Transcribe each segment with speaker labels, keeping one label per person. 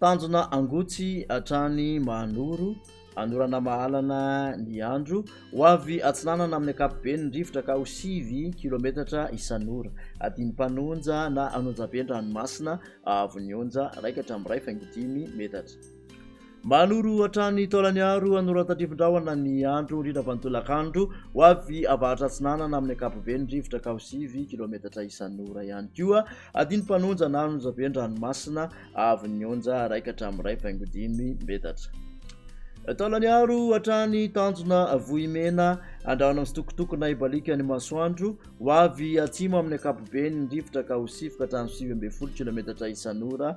Speaker 1: Tanjona angotsy hatrany Mahanoro, hanorana mahalana ny andro. Ho avy atsinanana amin'ny ankapobeny ny rivotra ka ho sivy kilometatra isan'ora. Adiny mpanonja na anonjabe ny ranomasina hahavon'ny onja iraika hatramin'ny iray faingo dimy metatra. Manoro hatrany Taolagnaro An'Oratatrifondrahona ny andro indrindra fa ny tolakandro ho avy avaratra atsinanana amin'ny ankapobeny rivotra ka ho sivy kilometatra isan'ora ihany koa adino mpanonja na anonja be ny ranomasina avy nionja araika hatramin'ny iray faingo dimy metatra Taolagnaro hatrany tanjona Vohimena andrahona amin'ny sitokotokona ibaliaka ny masoandro ho avy atsimo amin'ny ankapobeny rivotra ka ho sifoka hatramin'ny sivy ambin'ny folo kilometatra isan'ora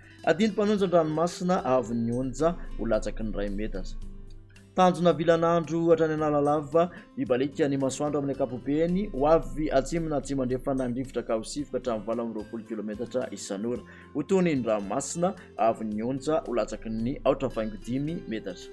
Speaker 1: Adino mpanonja an-dranomasina avy ny onja ho latsaky ny iray metatra. Tanjona vilan'andro hatrany Analalava, hibaliaka ny masoandro amin'ny ankapobeny ho avy atsimo na atsimo-andrefana ny rivotra ka ho sivoka hatramin'ny valo amby roapolo kilometatra isan'ora. Ho tony ny ranomasina avy ny onja ho latsaky ny aotra faingo dimy metatra.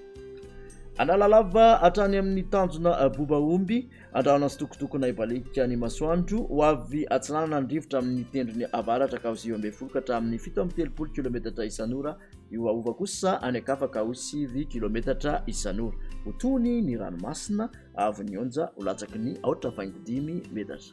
Speaker 1: Analalava hatrany amin'ny tanjona Bobaomby. Andrahona sitokotokona hibaliaka ny masoandro ho avy atsinanana ny rivotra amin'ny tendrony avaratra ka ho sivy ambin'ny folo ka hatramin'ny fito amby telopolo kilometatra isan'ora hihoahova kosa any an-kafa ka ho sivy kilometatra isan'ora ho tony ny ranomasina avy ny onja ho latsaky ny aotra faingo dimy metatra.